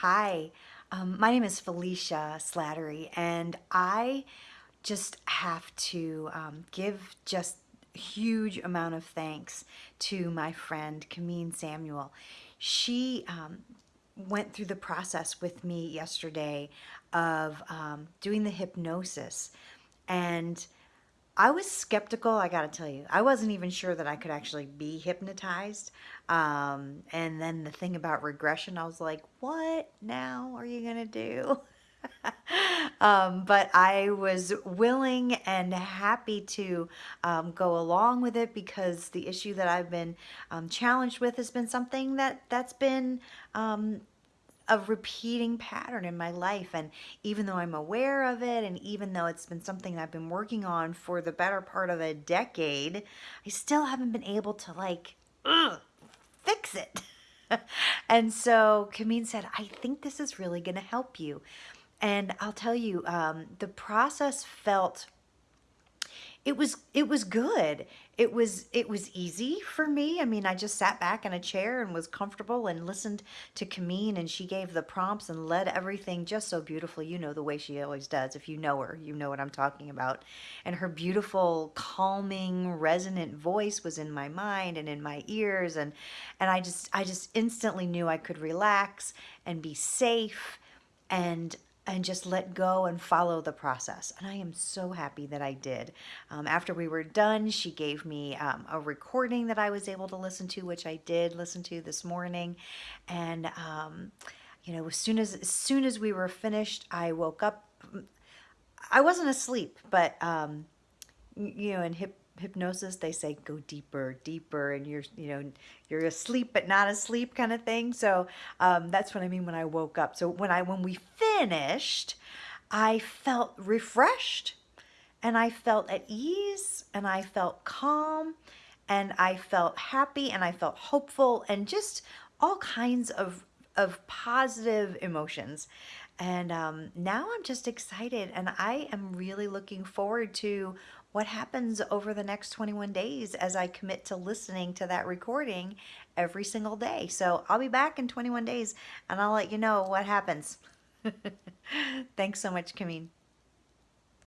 Hi, um, my name is Felicia Slattery, and I just have to um, give just a huge amount of thanks to my friend Kamin Samuel. She um, went through the process with me yesterday of um, doing the hypnosis, and I was skeptical, I gotta tell you. I wasn't even sure that I could actually be hypnotized. Um, and then the thing about regression, I was like, what now are you gonna do? um, but I was willing and happy to um, go along with it because the issue that I've been um, challenged with has been something that that's been um, a repeating pattern in my life. And even though I'm aware of it, and even though it's been something I've been working on for the better part of a decade, I still haven't been able to like ugh, fix it. and so Kamin said, I think this is really going to help you. And I'll tell you, um, the process felt it was it was good. It was it was easy for me. I mean i just sat back in a chair and was comfortable and listened to Kamin and she gave the prompts and led everything just so beautifully. You know the way she always does if you know her you know what i'm talking about. And her beautiful calming resonant voice was in my mind and in my ears and and i just i just instantly knew i could relax and be safe. And and just let go and follow the process. And I am so happy that I did. Um, after we were done, she gave me um, a recording that I was able to listen to, which I did listen to this morning. And, um, you know, as soon as, as soon as we were finished, I woke up. I wasn't asleep, but, um, you know, in hip hypnosis they say go deeper deeper and you're you know you're asleep but not asleep kind of thing. So um, that's what i mean when i woke up. So when i when we finished i felt refreshed and i felt at ease and i felt calm and i felt happy and i felt hopeful and just all kinds of of positive emotions and um, now I'm just excited and I am really looking forward to what happens over the next 21 days as I commit to listening to that recording every single day. So I'll be back in 21 days and I'll let you know what happens. Thanks so much, Kamin.